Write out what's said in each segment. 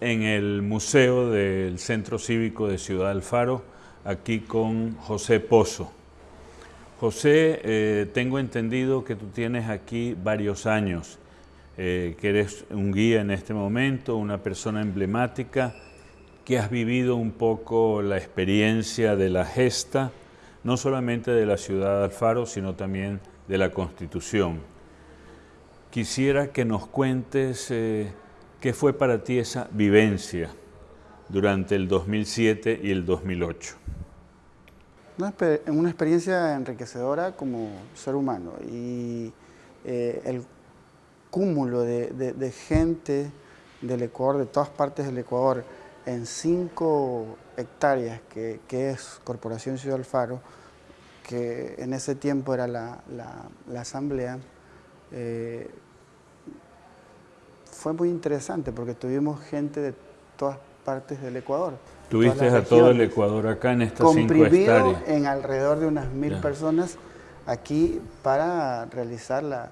en el Museo del Centro Cívico de Ciudad Alfaro, aquí con José Pozo. José, eh, tengo entendido que tú tienes aquí varios años, eh, que eres un guía en este momento, una persona emblemática, que has vivido un poco la experiencia de la gesta, no solamente de la ciudad de Alfaro, sino también de la Constitución. Quisiera que nos cuentes eh, qué fue para ti esa vivencia durante el 2007 y el 2008. Una, experiencia enriquecedora como ser humano y eh, el cúmulo de, gente del Ecuador, de todas partes del Ecuador, en cinco hectáreas que, es Corporación Ciudad Alfaro, que en ese tiempo era la, asamblea, eh, fue muy interesante porque tuvimos gente de todas partes del Ecuador. Tuviste a todo el Ecuador acá en estas cinco hectáreas. en alrededor de unas mil personas aquí para realizar la,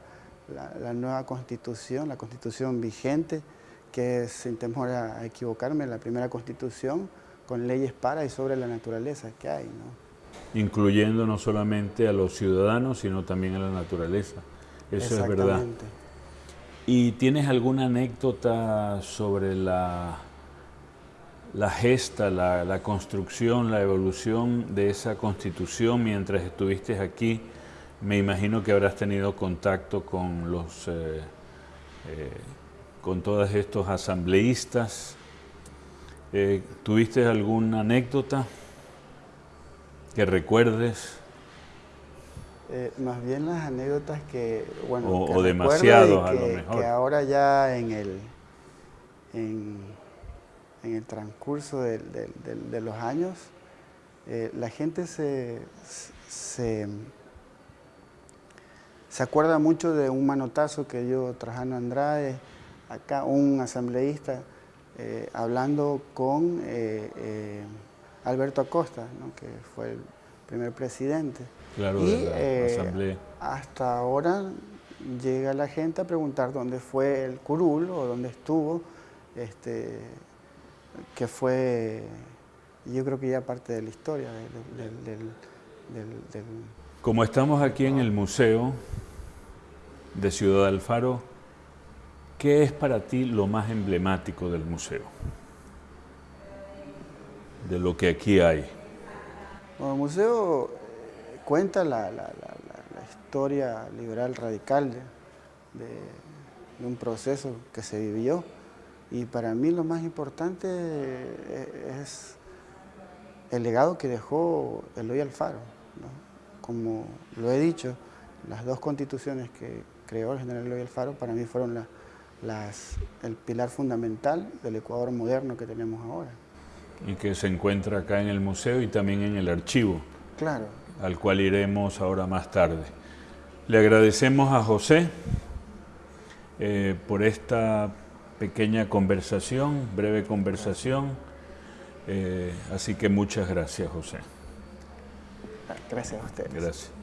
nueva constitución, la constitución vigente, que es, sin temor a equivocarme, la primera constitución con leyes para y sobre la naturaleza que hay. ¿no? Incluyendo no solamente a los ciudadanos, sino también a la naturaleza. Eso es verdad. ¿Y tienes alguna anécdota sobre la la gesta, la, construcción, la evolución de esa constitución mientras estuviste aquí. Me imagino que habrás tenido contacto con los, eh, eh, con todos estos asambleístas. Eh, ¿Tuviste alguna anécdota que recuerdes? Más bien las anécdotas que, bueno, o, demasiado a lo mejor. Que ahora ya en el, en el transcurso de, los años, eh, la gente se, se, acuerda mucho de un manotazo que dio Trajano Andrade, acá un asambleísta, eh, hablando con eh, Alberto Acosta, que fue el primer presidente. Claro, y de la asamblea. hasta ahora llega la gente a preguntar dónde fue el curul o dónde estuvo este, que fue, yo creo que ya parte de la historia del, Como estamos aquí en el Museo de Ciudad Alfaro, ¿qué es para ti lo más emblemático del museo? De lo que aquí hay. El museo cuenta la, historia liberal radical de un proceso que se vivió y para mí lo más importante eh, es el legado que dejó Eloy Alfaro. Como lo he dicho, las dos constituciones que creó el general Eloy Alfaro para mí fueron el pilar fundamental del Ecuador moderno que tenemos ahora. Y que se encuentra acá en el museo y también en el archivo. Claro. Al cual iremos ahora más tarde. Le agradecemos a José eh, por esta pequeña conversación, breve conversación. Eh, así que muchas gracias, José. Gracias a ustedes. Gracias.